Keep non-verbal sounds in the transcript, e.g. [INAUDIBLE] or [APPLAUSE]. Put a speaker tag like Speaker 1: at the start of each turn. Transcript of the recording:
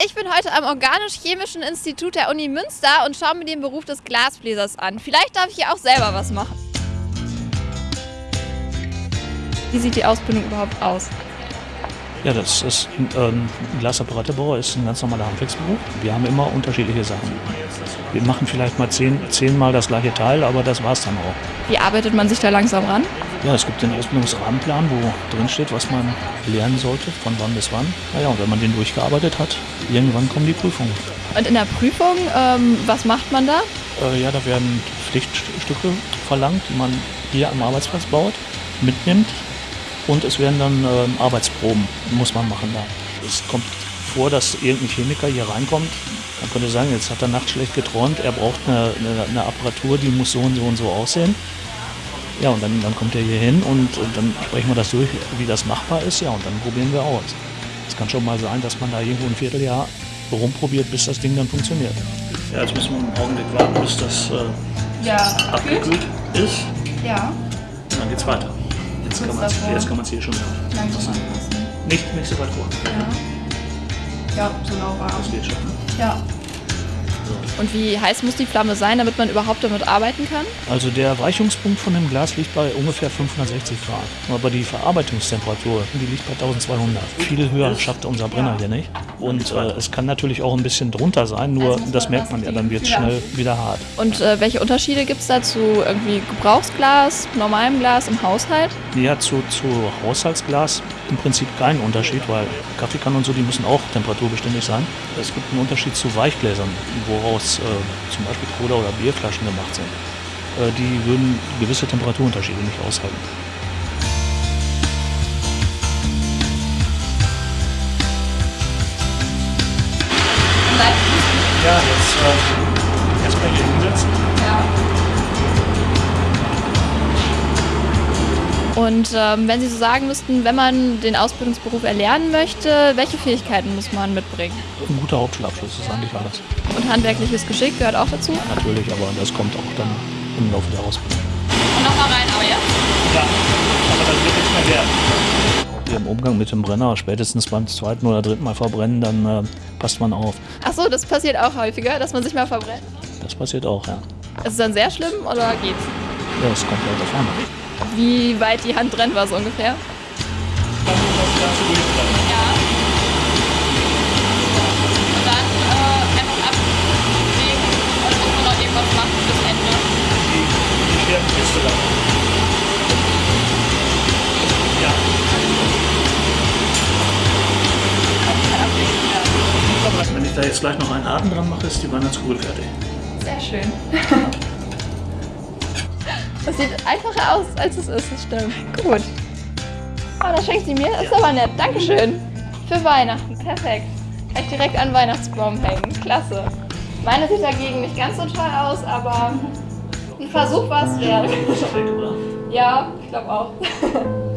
Speaker 1: Ich bin heute am Organisch-Chemischen Institut der Uni Münster und schaue mir den Beruf des Glasbläsers an. Vielleicht darf ich hier auch selber was machen. Wie sieht die Ausbildung überhaupt aus?
Speaker 2: Ja, das ist ähm, ein Glasapparaterbauer ist ein ganz normaler Handwerksberuf. Wir haben immer unterschiedliche Sachen. Wir machen vielleicht mal zehn, zehnmal das gleiche Teil, aber das war es dann auch.
Speaker 1: Wie arbeitet man sich da langsam ran?
Speaker 2: Ja, es gibt den Ausbildungsrahmenplan, wo drin steht, was man lernen sollte, von wann bis wann. Naja, und wenn man den durchgearbeitet hat, irgendwann kommen die Prüfungen.
Speaker 1: Und in der Prüfung, ähm, was macht man da?
Speaker 2: Äh, ja, da werden Pflichtstücke verlangt, die man hier am Arbeitsplatz baut, mitnimmt. Und es werden dann äh, Arbeitsproben, muss man machen da. Es kommt vor, dass irgendein Chemiker hier reinkommt. Man könnte sagen, jetzt hat er nachts schlecht geträumt, er braucht eine, eine, eine Apparatur, die muss so und so und so aussehen. Ja, und dann, dann kommt er hier hin und, und, dann sprechen wir das durch, wie das machbar ist. Ja, und dann probieren wir aus. Es kann schon mal sein, dass man da irgendwo ein Vierteljahr rumprobiert, bis das Ding dann funktioniert. Ja, jetzt müssen wir einen Augenblick warten, bis das äh,
Speaker 1: Ja,
Speaker 2: abgekühlt ist.
Speaker 1: Ja,
Speaker 2: Und dann geht's weiter. Jetzt kann man es
Speaker 1: davor.
Speaker 2: jetzt kann man's hier schon hören.
Speaker 1: langsam anpassen.
Speaker 2: Nicht, nicht so weit vor.
Speaker 1: Ja. ja, so lauwarm.
Speaker 2: Das geht schon. Ne?
Speaker 1: Ja. Und wie heiß muss die Flamme sein, damit man überhaupt damit arbeiten kann?
Speaker 2: Also der Erweichungspunkt von dem Glas liegt bei ungefähr 560 Grad. Aber die Verarbeitungstemperatur, die liegt bei 1200. Viel höher schafft unser Brenner hier nicht. Und äh, es kann natürlich auch ein bisschen drunter sein, nur
Speaker 1: Also
Speaker 2: das merkt man ja, dann wird es schnell wieder hart.
Speaker 1: Und äh, welche Unterschiede gibt es da zu irgendwie Gebrauchsglas, normalem Glas im Haushalt?
Speaker 2: Ja, zu, zu Haushaltsglas im Prinzip keinen Unterschied, weil Kaffeekannen und so, die müssen auch temperaturbeständig sein. Es gibt einen Unterschied zu Weichgläsern, woraus äh, zum Beispiel Cola- oder Bierflaschen gemacht sind. Äh, die würden gewisse Temperaturunterschiede nicht aushalten. Ja, jetzt äh, erstmal hier hinsetzen.
Speaker 1: Und ähm, wenn Sie so sagen müssten, wenn man den Ausbildungsberuf erlernen möchte, welche Fähigkeiten muss man mitbringen?
Speaker 2: Ein guter Hauptschulabschluss ist eigentlich alles.
Speaker 1: Und handwerkliches Geschick gehört auch dazu?
Speaker 2: Natürlich, aber das kommt auch dann im Laufe der Ausbildung.
Speaker 1: Und nochmal rein, aber jetzt?
Speaker 2: Ja, aber das wird nichts mehr werden. Im Umgang mit dem Brenner, spätestens beim zweiten oder dritten Mal verbrennen, dann äh, passt man auf.
Speaker 1: Ach so, das passiert auch häufiger, dass man sich mal verbrennt.
Speaker 2: Das passiert auch, ja.
Speaker 1: Ist es dann sehr schlimm oder geht's?
Speaker 2: Ja, das kommt halt davon.
Speaker 1: Wie weit die Hand brennt war so ungefähr?
Speaker 2: Dann muss das Ganze durchbleiben.
Speaker 1: Ja. Und dann äh, einfach ablegen und muss man noch irgendwas machen bis Ende.
Speaker 2: Schweren Kiste da. Ja. Wenn ich da jetzt gleich noch einen Haken dran mache, ist die Weihnachtskugel fertig.
Speaker 1: Sehr schön. [LAUGHS] Das sieht einfacher aus, als es ist, das stimmt. Gut. Oh, das schenkt sie mir. Das ist aber nett. Dankeschön. Für Weihnachten. Perfekt. Kann ich direkt an Weihnachtsbaum hängen. Klasse. Meine sieht dagegen nicht ganz so toll aus, aber ein Versuch war es wert. Ja, ich glaube auch. [LAUGHS]